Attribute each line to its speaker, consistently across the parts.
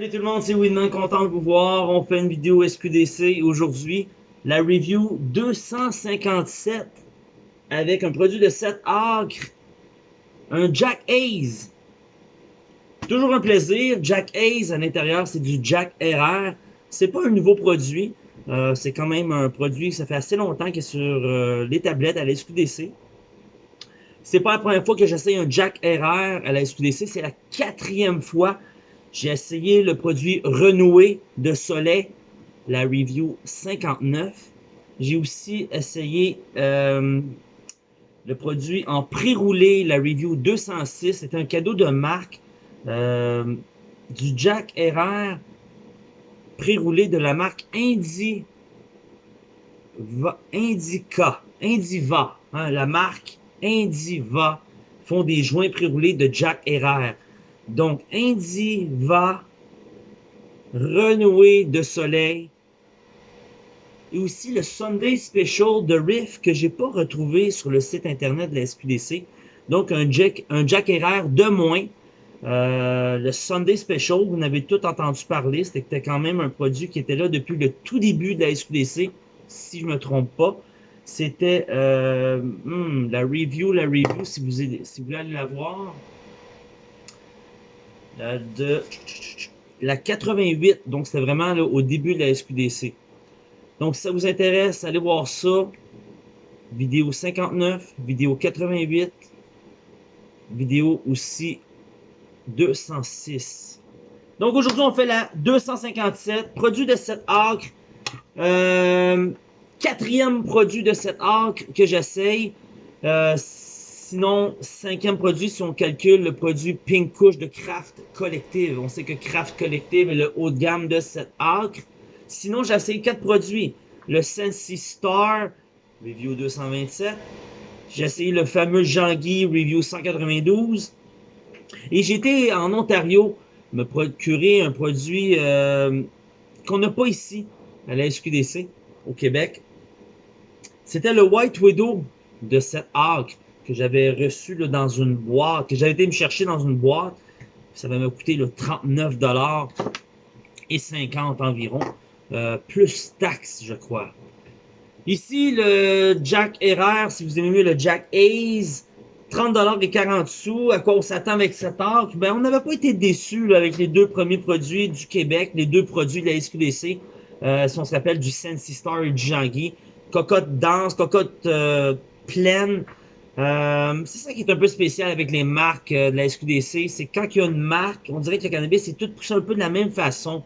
Speaker 1: Salut tout le monde, c'est Winman, content de vous voir. On fait une vidéo SQDC aujourd'hui. La review 257 avec un produit de 7 acres, un Jack Hayes. Toujours un plaisir. Jack Hayes à l'intérieur, c'est du Jack RR. C'est pas un nouveau produit. Euh, c'est quand même un produit, ça fait assez longtemps qu'il est sur euh, les tablettes à la SQDC. C'est pas la première fois que j'essaye un Jack RR à la SQDC, c'est la quatrième fois. J'ai essayé le produit renoué de Soleil, la review 59. J'ai aussi essayé euh, le produit en pré-roulé, la review 206. C'est un cadeau de marque euh, du Jack RR pré-roulé de la marque Indi, Indica, Indiva, hein, la marque Indiva font des joints pré-roulés de Jack Herrera. Donc, Indiva, renoué de soleil, et aussi le Sunday Special de Riff que j'ai pas retrouvé sur le site internet de la SQDC. Donc, un Jack, un de moins. Euh, le Sunday Special, vous en avez tout entendu parler. C'était quand même un produit qui était là depuis le tout début de la SQDC, si je me trompe pas. C'était euh, hmm, la review, la review, si vous, si vous voulez aller la voir. La de la 88, donc c'était vraiment au début de la SQDC. Donc si ça vous intéresse, allez voir ça. Vidéo 59, vidéo 88, vidéo aussi 206. Donc aujourd'hui, on fait la 257, produit de 7 acres. Euh, quatrième produit de cette arc que j'essaye. Euh, sinon, cinquième produit, si on calcule le produit Pink Couche de Craft Collective. On sait que Craft Collective est le haut de gamme de cette arc. Sinon, j'ai essayé quatre produits. Le Sensi Star, review 227. J'ai essayé le fameux Jean-Guy, review 192. Et été en Ontario me procurer un produit euh, qu'on n'a pas ici, à la SQDC, au Québec. C'était le White Widow de cette arc que j'avais reçu là, dans une boîte, que j'avais été me chercher dans une boîte. Ça va me coûter le 39 et 50 environ, euh, plus taxes, je crois. Ici, le Jack RR, si vous aimez mieux le Jack Hayes, 30 et 40 sous. À quoi on s'attend avec cette arc? Ben, on n'avait pas été déçus avec les deux premiers produits du Québec, les deux produits de la SQDC. Euh, si on se rappelle du Sensi Star et du Jean-Guy cocotte dense, cocotte euh, pleine. Euh, c'est ça qui est un peu spécial avec les marques euh, de la SQDC, c'est quand il y a une marque, on dirait que le cannabis c'est tout poussé un peu de la même façon.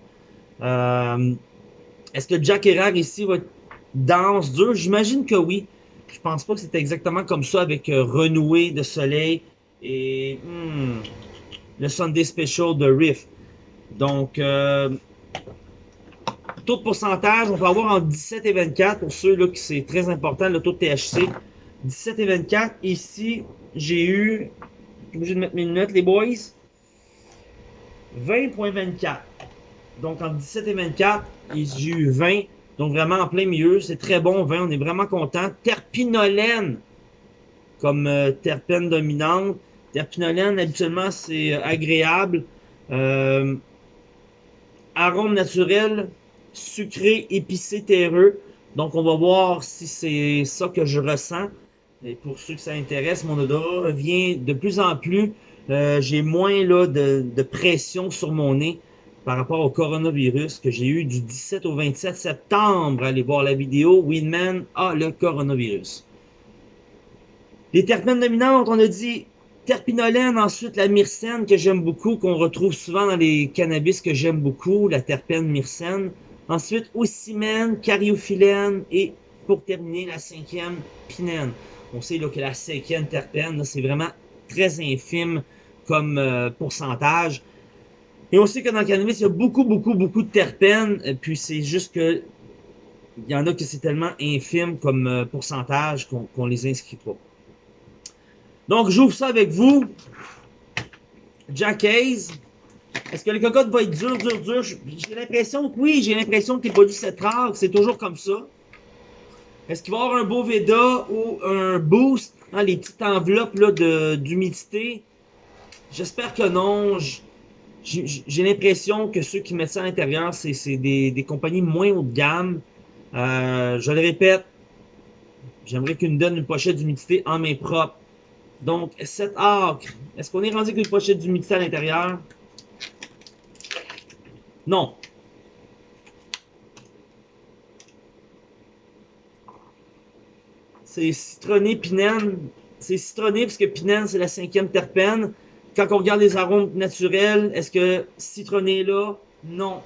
Speaker 1: Est-ce que Jack Herrera ici va être dense, dur? J'imagine que oui. Je pense pas que c'était exactement comme ça avec Renoué de Soleil et hmm, le Sunday Special de Riff. Donc, taux de pourcentage, on va avoir en 17 et 24 pour ceux là qui c'est très important, le taux de THC. 17 et 24. Ici, j'ai eu, je suis obligé de mettre mes lunettes, les boys. 20.24. Donc, en 17 et 24, j'ai eu 20. Donc, vraiment en plein milieu. C'est très bon, 20. On est vraiment content. Terpinolène, comme euh, terpène dominante. Terpinolène, habituellement, c'est euh, agréable. Euh, arôme naturel, sucré, épicé, terreux. Donc, on va voir si c'est ça que je ressens. Et pour ceux que ça intéresse, mon odorat vient de plus en plus. Euh, j'ai moins là, de, pression sur mon nez par rapport au coronavirus que j'ai eu du 17 au 27 septembre. Allez voir la vidéo. Winman a le coronavirus. Les terpènes dominantes, on a dit terpinolène, ensuite la myrcène que j'aime beaucoup, qu'on retrouve souvent dans les cannabis que j'aime beaucoup, la terpène myrcène. Ensuite, ocimène, cariophyllène et pour terminer, la cinquième, pinène. On sait que la cinquième terpène, c'est vraiment très infime comme euh, pourcentage. Et on sait que dans le cannabis, il y a beaucoup, beaucoup, beaucoup de terpènes. Puis c'est juste que il y en a que c'est tellement infime comme euh, pourcentage qu'on les inscrit pas. Donc, j'ouvre ça avec vous. Jack Hayes. Est-ce que le cocotte va être dur, dur, dur? J'ai l'impression que oui, j'ai l'impression que les produits cette rare, c'est toujours comme ça. Est-ce qu'il va y avoir un beau Veda ou un boost? Hein, les petites enveloppes d'humidité? J'espère que non. j'ai l'impression que ceux qui mettent ça à l'intérieur, c'est des, compagnies moins haut de gamme. Euh, je le répète, j'aimerais qu'ils nous donnent une pochette d'humidité en main propre. Donc, cet arc, est-ce qu'on est rendu avec une pochette d'humidité à l'intérieur? Non. C'est citronné pinène. C'est citronné parce que pinène, c'est la cinquième terpène. Quand on regarde les arômes naturels, est-ce que citronné est là? Non.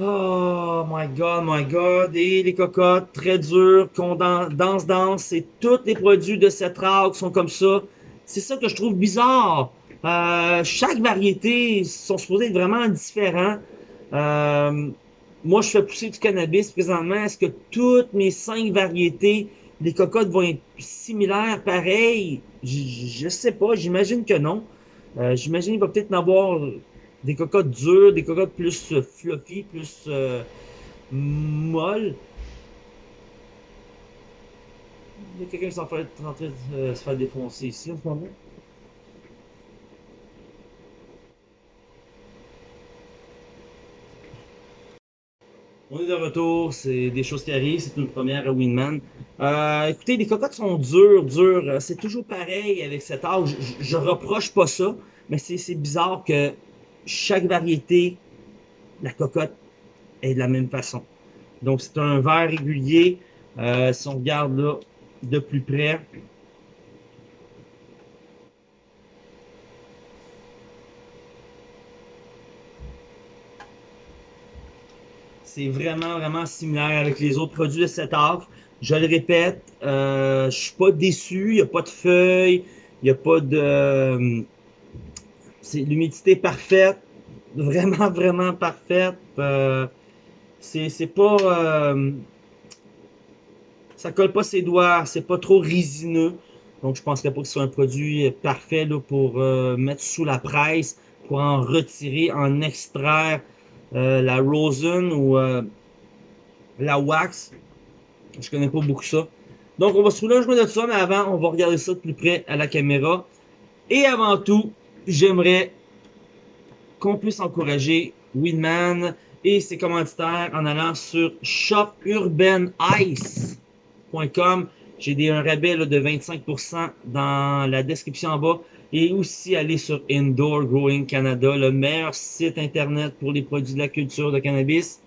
Speaker 1: Oh my god, my god. Et les cocottes très dures, dense, dense. Et tous les produits de cette qui sont comme ça. C'est ça que je trouve bizarre. Euh, chaque variété sont supposés être vraiment différents. Euh, moi, je fais pousser du cannabis présentement. Est-ce que toutes mes cinq variétés, les cocottes vont être similaires, pareilles? Je, ne sais pas. J'imagine que non. Euh, j'imagine qu'il va peut-être en avoir des cocottes dures, des cocottes plus fluffy, plus molles. Il y a quelqu'un qui est en train de se faire défoncer ici en ce moment. On est de retour, c'est des choses qui arrivent, c'est une première à Winman. Euh, écoutez, les cocottes sont dures, dures. C'est toujours pareil avec cet. Je, je, reproche pas ça, mais c'est bizarre que chaque variété, la cocotte est de la même façon. Donc c'est un verre régulier. Euh, si on regarde là de plus près, C'est vraiment, vraiment similaire avec les autres produits de cet arc. Je le répète, euh, je suis pas déçu. Il n'y a pas de feuilles. Il n'y a pas de... C'est l'humidité parfaite. Vraiment, vraiment parfaite. Euh, c'est pas... Euh, ça colle pas ses doigts. C'est pas trop résineux. Donc, je penserais pas que ce soit un produit parfait là, pour euh, mettre sous la presse, pour en retirer, en extraire la rosin ou euh, la wax. Je connais pas beaucoup ça. Donc, on va se rouler un joint de ça, mais avant, on va regarder ça de plus près à la caméra. Et avant tout, j'aimerais qu'on puisse encourager Winman et ses commanditaires en allant sur shopurbanice.com. J'ai un rabais de 25% dans la description en bas et aussi aller sur Indoor Growing Canada, le meilleur site internet pour les produits de la culture de cannabis.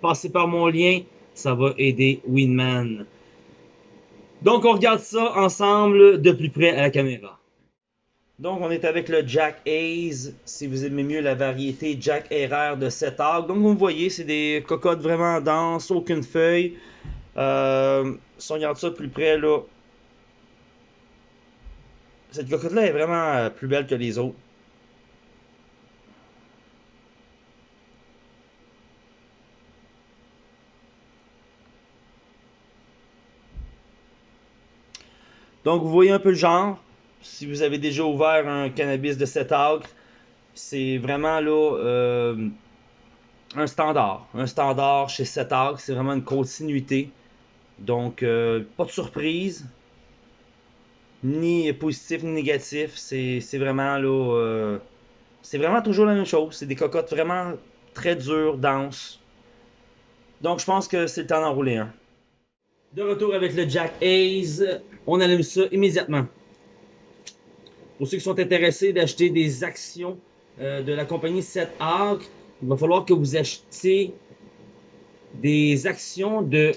Speaker 1: Passez par mon lien, ça va aider Winman. Donc on regarde ça ensemble de plus près à la caméra. Donc on est avec le Jack Hayes, si vous aimez mieux la variété Jack Herrera de 7 arcs. Donc vous voyez, c'est des cocottes vraiment denses, aucune feuille. Euh, si on regarde ça de plus près là, cette cocotte-là est vraiment euh, plus belle que les autres. Donc, vous voyez un peu le genre. Si vous avez déjà ouvert un cannabis de 7 acres, c'est vraiment là euh, un standard. Un standard chez 7 acres, c'est vraiment une continuité. Donc, euh, pas de surprise ni positif ni négatif. C'est vraiment là. Euh, c'est vraiment toujours la même chose. C'est des cocottes vraiment très dures, denses. Donc je pense que c'est le temps d'enrouler un. De retour avec le Jack Hayes, on allume ça immédiatement. Pour ceux qui sont intéressés d'acheter des actions euh, de la compagnie 7 Arc, il va falloir que vous achetiez des actions de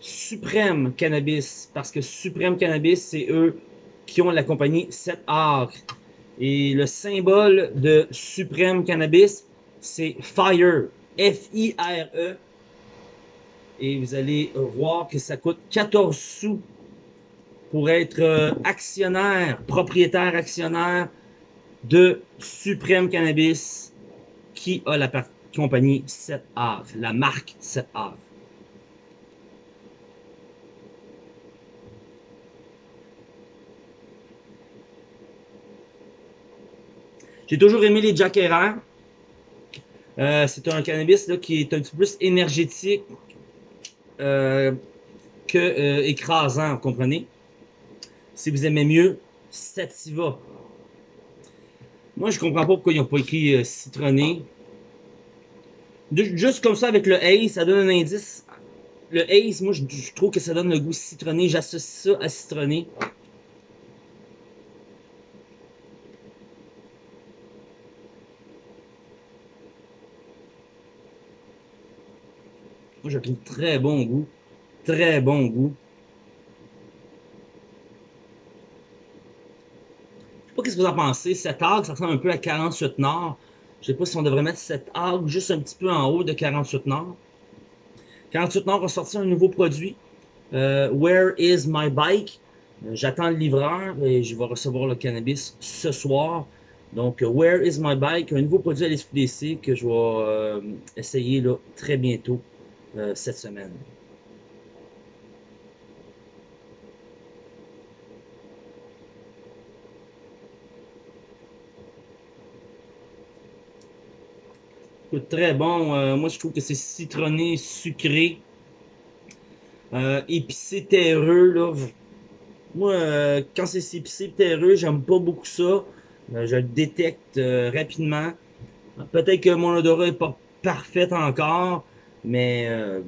Speaker 1: Supreme Cannabis. Parce que Supreme Cannabis, c'est eux qui ont la compagnie 7 Arc. Et le symbole de Supreme Cannabis, c'est FIRE. F-I-R-E. Et vous allez voir que ça coûte 14 sous pour être euh, actionnaire, propriétaire actionnaire de Supreme Cannabis qui a la compagnie 7 Arc, la marque 7 Arc. J'ai toujours aimé les Jack euh, c'est un cannabis qui est un petit peu plus énergétique euh, que euh, écrasant, vous comprenez? Si vous aimez mieux, Sativa. Moi, je comprends pas pourquoi ils n'ont pas écrit euh, citronné. juste comme ça, avec le Ace, ça donne un indice. Le Ace, moi, je trouve que ça donne le goût citronné. J'associe ça à citronné. Moi, je trouve très bon goût. Très bon goût. Je sais pas qu'est-ce que vous en pensez. Cette argue, ça ressemble un peu à 48 Nord. Je sais pas si on devrait mettre cette argue juste un petit peu en haut de 48 Nord. 48 Nord a sorti un nouveau produit. Euh, Where is my bike? Euh, j'attends le livreur et je vais recevoir le cannabis ce soir. Donc, Where is my bike? Un nouveau produit à l'SQDC que je vais euh, essayer là, très bientôt. Euh, cette semaine. très bon. Euh, moi, je trouve que c'est citronné, sucré, euh, épicé, terreux. Là. Moi, quand c'est épicé, terreux, j'aime pas beaucoup ça. je le détecte rapidement. Peut-être que mon odorat est pas parfait encore, mais euh,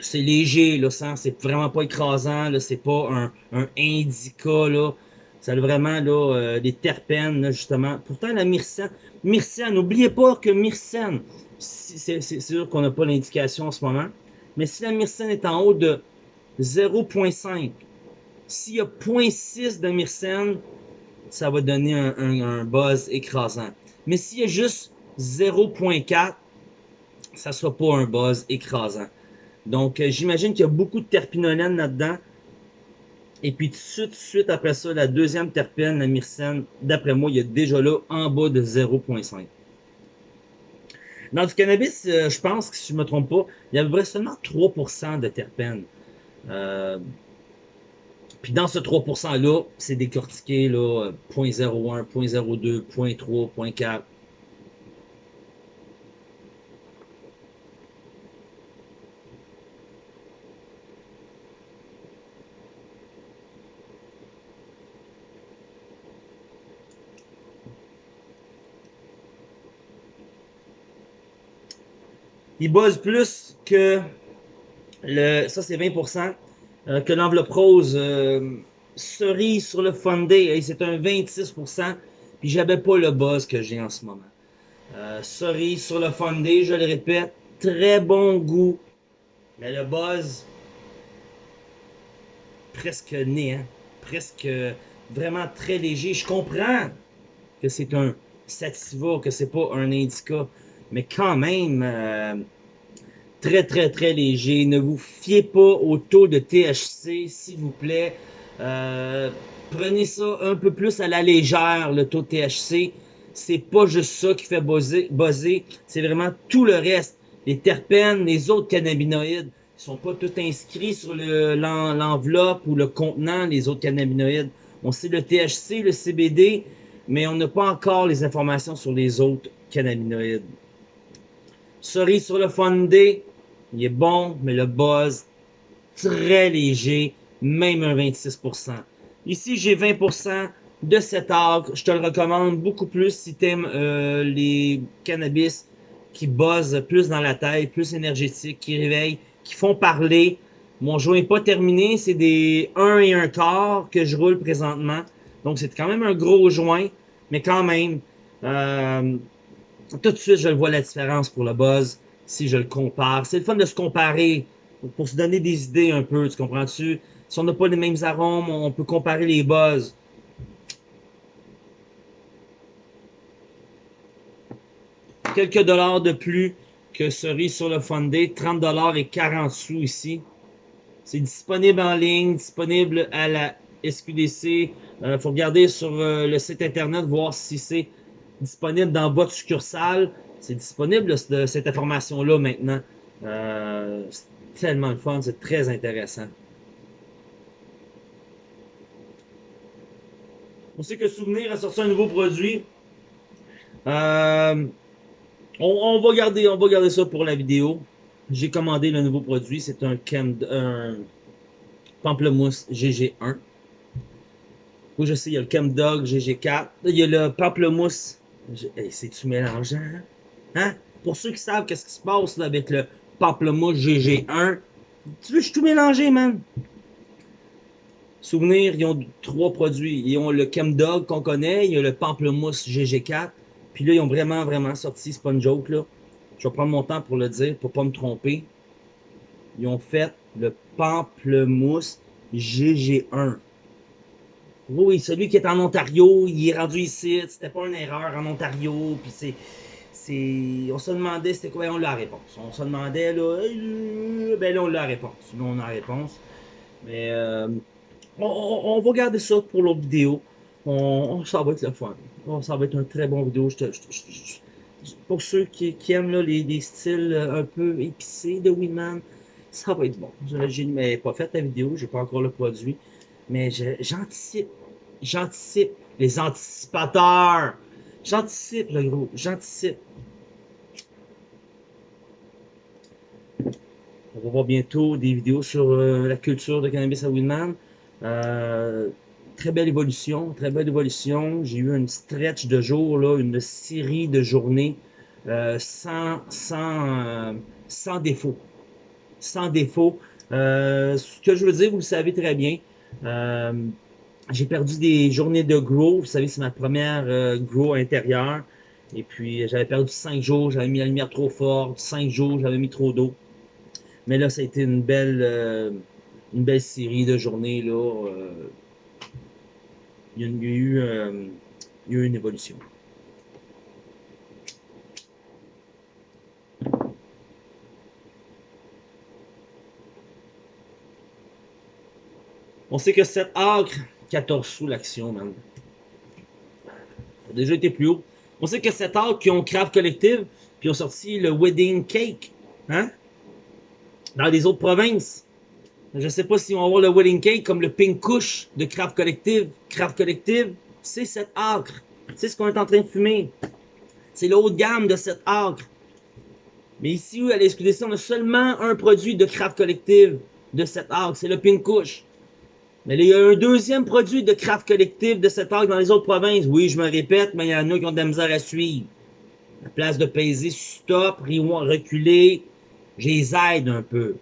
Speaker 1: c'est léger, c'est vraiment pas écrasant, c'est pas un, un indica, là. Ça a vraiment là, euh, des terpènes, justement. Pourtant, la myrcène, myrcène, n'oubliez pas que myrcène, c'est sûr qu'on n'a pas l'indication en ce moment, mais si la myrcène est en haut de 0.5, s'il y a 0.6 de myrcène, ça va donner un buzz écrasant. Mais s'il y a juste 0.4, ça soit pas un buzz écrasant. Donc, euh, j'imagine qu'il y a beaucoup de terpinolène là-dedans. Et puis, tout de suite, après ça, la deuxième terpène, la myrcène, d'après moi, il y a déjà là en bas de 0.5. Dans du cannabis, euh, je pense que si je ne me trompe pas, il y avait seulement 3% de terpènes. Euh, puis dans ce 3%-là, c'est décortiqué là, 0.01, 0.02, 0.3, 0.4. il buzz plus que le, ça c'est 20%, euh, que l'enveloppe rose euh, cerise sur le Fundé, c'est un 26%, puis j'avais pas le buzz que j'ai en ce moment. Euh, cerise sur le Fundé, je le répète, très bon goût, mais le buzz presque né, hein? presque vraiment très léger. Je comprends que c'est un sativa, que c'est pas un indica mais quand même euh, très très très léger. Ne vous fiez pas au taux de THC, s'il vous plaît. Euh, prenez ça un peu plus à la légère, le taux de THC. C'est pas juste ça qui fait buzzer, c'est vraiment tout le reste. Les terpènes, les autres cannabinoïdes, ils sont pas tous inscrits sur l'enveloppe ou le contenant, les autres cannabinoïdes. On sait le THC, le CBD, mais on n'a pas encore les informations sur les autres cannabinoïdes. Cerise sur le fondé, il est bon, mais le buzz, très léger, même un 26%. Ici, j'ai 20% de cet arc. Je te le recommande beaucoup plus si tu aimes euh, les cannabis qui buzzent plus dans la tête, plus énergétiques, qui réveillent, qui font parler. Mon joint n'est pas terminé, c'est des 1 et 1 quart que je roule présentement. Donc, c'est quand même un gros joint, mais quand même, euh, tout de suite, je le vois la différence pour le buzz si je le compare. C'est le fun de se comparer pour se donner des idées un peu, tu comprends-tu? Si on n'a pas les mêmes arômes, on peut comparer les buzz. Quelques dollars de plus que cerise sur le fondé, 30 dollars et 40 sous ici. C'est disponible en ligne, disponible à la SQDC. Il euh, faut regarder sur euh, le site internet, voir si c'est disponible dans votre succursale. C'est disponible cette information-là maintenant. Euh, c'est tellement le fun, c'est très intéressant. On sait que Souvenir a sorti un nouveau produit. Euh, on, va garder, on va garder ça pour la vidéo. J'ai commandé le nouveau produit. C'est un, pamplemousse GG1. Oui, je sais, il y a le Chemdog GG4. Il y a le pamplemousse C'est-tu mélangeant? Hein? hein? Pour ceux qui savent qu'est-ce qui se passe avec le pamplemousse GG1, tu veux, je suis tout mélangé, man? Souvenir, ils ont trois produits. Ils ont le Chemdog qu'on connaît, il y le pamplemousse GG4, puis là, ils ont vraiment, vraiment sorti, c'est pas là. Je vais prendre mon temps pour le dire, pour pas me tromper. Ils ont fait le pamplemousse GG1. Oui, celui qui est en Ontario, il est rendu ici. C'était pas une erreur en Ontario. Puis c'est. on se demandait c'était quoi. On la réponse. On se demandait là. Euh, ben là, on la réponse. Là, on a la réponse. Mais euh, on, va garder ça pour l'autre vidéo. On, ça va être le fun. ça va être un très bon vidéo. pour ceux qui, aiment les, styles un peu épicés de Winman, ça va être bon. Je pas fait la vidéo, j'ai pas encore le produit. Mais j'anticipe. J'anticipe. Les anticipateurs. J'anticipe, le gros. J'anticipe. On va voir bientôt des vidéos sur euh, la culture de cannabis à Winman. Euh, très belle évolution, très belle évolution. J'ai eu une stretch de jours, là, une série de journées euh, sans, défaut. Sans défaut. ce que je veux dire, vous le savez très bien. Euh, j'ai perdu des journées de grow. Vous savez, c'est ma première euh, grow intérieure. Et puis, j'avais perdu 5 jours. J'avais mis la lumière trop forte. 5 jours, j'avais mis trop d'eau. Mais là, ça a été une belle, euh, une belle série de journées. Là, il, y a, eu, il y a eu une évolution. On sait que 7 acres, 14 sous l'action, man. Ça a déjà été plus haut. On sait que 7 acres qui ont Craft Collective, puis ont sorti le Wedding Cake, hein? Dans les autres provinces. Je sais pas si on va avoir le Wedding Cake comme le Pink Kush de Craft Collective. Craft Collective, c'est 7 acres. C'est ce qu'on est en train de fumer. C'est le haut gamme de 7 acres. Mais ici, à l'SQDC, on a seulement un produit de Craft Collective de 7 acres. C'est le Pink Kush. Mais il y a un deuxième produit de craft collectif de cette arc dans les autres provinces. Oui, je me répète, mais il y en a qui ont de la misère à suivre. À place de peser stop, reculer, je les aide un peu.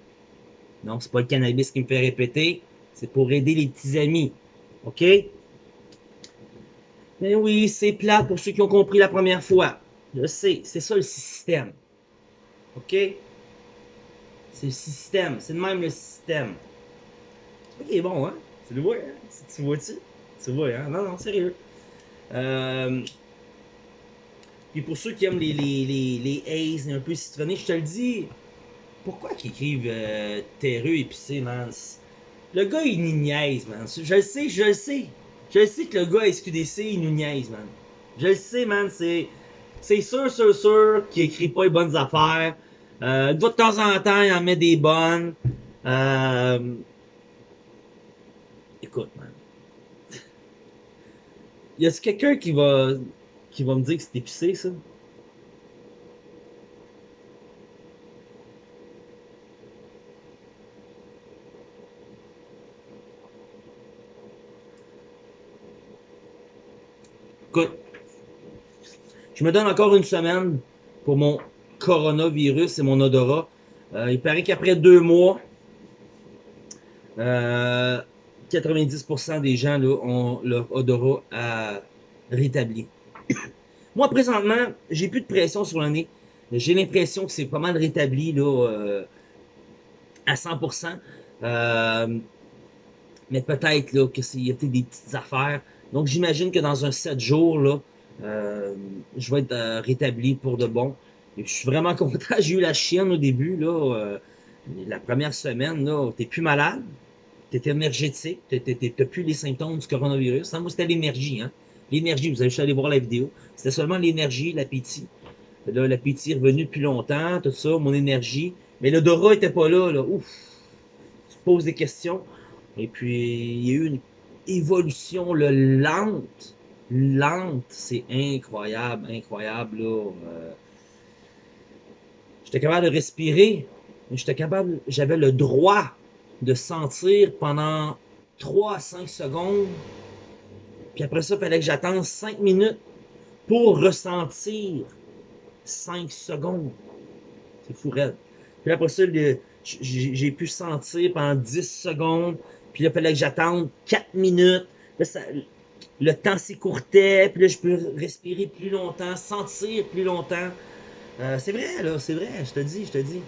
Speaker 1: Non, c'est pas le cannabis qui me fait répéter, c'est pour aider les petits amis. OK? Mais oui, c'est plat pour ceux qui ont compris la première fois. Je sais, c'est ça le système. OK? C'est le système, c'est même le système. Il est bon, hein? Tu le vois, hein? Tu vois-tu? Tu vois, hein? Non, non, sérieux. Euh... Puis pour ceux qui aiment les, les, les, les un peu citronnés, je te le dis, pourquoi qu'ils écrivent euh, terreux épicé, man? Le gars, il nous niaise, man. Je le sais, je le sais. Je le sais que le gars SQDC, il nous niaise, man. Je le sais, man. C'est, c'est sûr, sûr, sûr qu'il écrit pas les bonnes affaires. Euh, de temps en temps, il en met des bonnes. Euh, écoute, man. Y a quelqu'un qui va, qui va me dire que c'est épicé, ça? Écoute, je me donne encore une semaine pour mon coronavirus et mon odorat. Euh, il paraît qu'après deux mois, euh, 90% des gens là, ont leur odorat à rétabli. Moi, présentement, j'ai plus de pression sur le nez. J'ai l'impression que c'est pas mal rétabli là, euh, à 100%. Euh, mais peut-être là, y a des petites affaires. Donc, j'imagine que dans un 7 jours, là, euh, je vais être rétabli pour de bon. je suis vraiment content. J'ai eu la chienne au début. Là, la première semaine, là, t'es plus malade tu es énergétique, tu n'as plus les symptômes du coronavirus. Moi, c'était l'énergie. Hein? L'énergie, vous avez juste aller voir la vidéo. C'était seulement l'énergie, l'appétit. Là, l'appétit est revenu depuis longtemps, tout ça, mon énergie. Mais l'odorat était pas là, là. Ouf! Tu poses des questions. Et puis, il y a eu une évolution là, lente. Lente. C'est incroyable, incroyable, là. Euh, j'étais capable de respirer. J'étais capable, j'avais le droit de sentir pendant 3 à 5 secondes. Puis après ça, il fallait que j'attende 5 minutes pour ressentir 5 secondes. C'est fou raide. Puis après ça, j'ai pu sentir pendant 10 secondes. Puis là, il fallait que j'attende 4 minutes. le temps s'écourtait. Puis là, je peux respirer plus longtemps, sentir plus longtemps. Euh, c'est vrai, là, c'est vrai, je te dis, je te dis.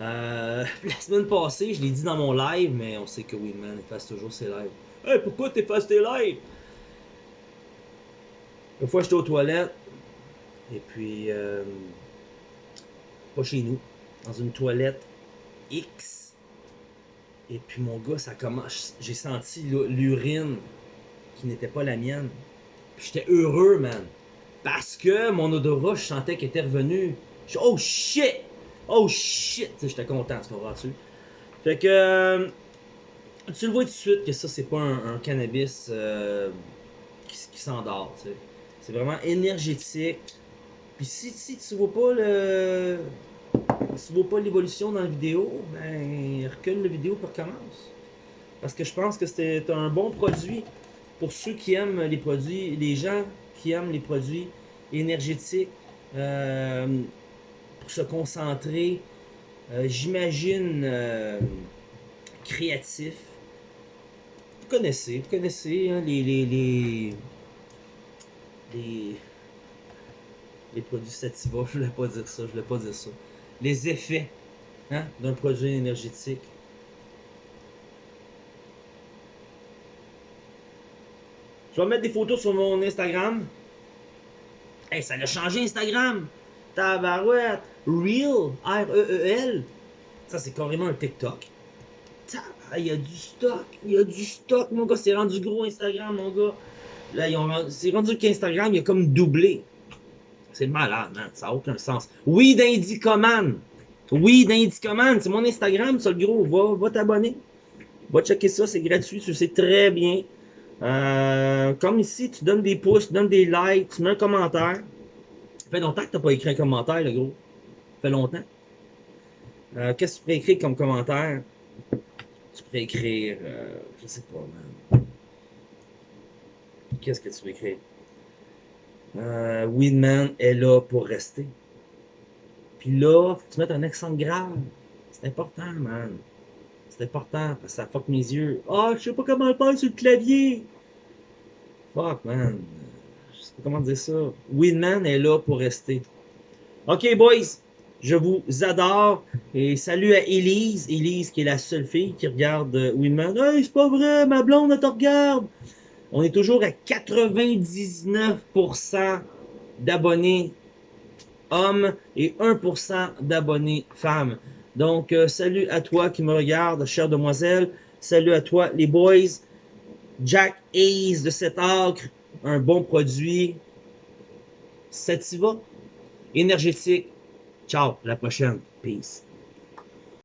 Speaker 1: Euh, la semaine passée, je l'ai dit dans mon live, mais on sait que Winman efface toujours ses lives. Hey, pourquoi t'effaces tes lives? Une fois, j'étais aux toilettes, et puis, euh, pas chez nous, dans une toilette X. Et puis, mon gars, ça commence. J'ai senti l'urine qui n'était pas la mienne. J'étais heureux, man. Parce que mon odorat, je sentais qu'il était revenu. Je oh shit! Oh shit! J'étais content, tu comprends-tu? Fait que. Euh, tu le vois tout de suite que ça, c'est pas un, cannabis euh, qui, s'endort, tu sais. C'est vraiment énergétique. Puis si, si tu vois pas le. Tu vois pas l'évolution dans la vidéo, ben recule la vidéo pour recommence. Parce que je pense que c'est un bon produit pour ceux qui aiment les produits, les gens qui aiment les produits énergétiques euh, pour se concentrer, euh, j'imagine euh, créatif. Vous connaissez, vous connaissez hein, les, les, les, les, produits sativa, je voulais pas dire ça, je voulais pas dire ça. Les effets hein, d'un produit énergétique. Je vais mettre des photos sur mon Instagram. Hey, ça a changé Instagram. Tabarouette. Real. R-E-E-L. Ça, c'est carrément un TikTok. Il y a du stock. Il y a du stock, mon gars. C'est rendu gros Instagram, mon gars. Là, c'est rendu qu'Instagram, il a comme doublé. C'est malade, man. Ça n'a aucun sens. Oui, d'Indicoman. Oui, d'Indicoman. C'est mon Instagram, ça, le gros. Va, va t'abonner. Va checker ça, c'est gratuit. Tu sais très bien. Euh, comme ici, tu donnes des pouces, tu donnes des likes, tu mets un commentaire. Ça fait longtemps que tu n'as pas écrit un commentaire, le gros. Fait longtemps. Euh, qu'est-ce que tu pourrais écrire comme commentaire? Tu pourrais écrire, euh, je sais pas, man. Qu'est-ce que tu peux écrire? Euh, Winman est là pour rester. Puis là, faut que tu mettes un accent grave. C'est important, man. C'est important parce que ça fuck mes yeux. Ah, je sais pas comment le faire sur le clavier. Fuck, man. Je sais pas comment dire ça. Winman est là pour rester. Ok, boys. Je vous adore. Et salut à Elise. Elise, qui est la seule fille qui regarde euh, Winman. Hey, c'est pas vrai, ma blonde, elle te regarde. On est toujours à 99% d'abonnés hommes et 1% d'abonnés femmes. Donc, euh, salut à toi qui me regarde, chère demoiselle. Salut à toi, les boys. Jack Hayes de cet acre, un bon produit. Sativa, énergétique. Ciao, à la prochaine. Peace.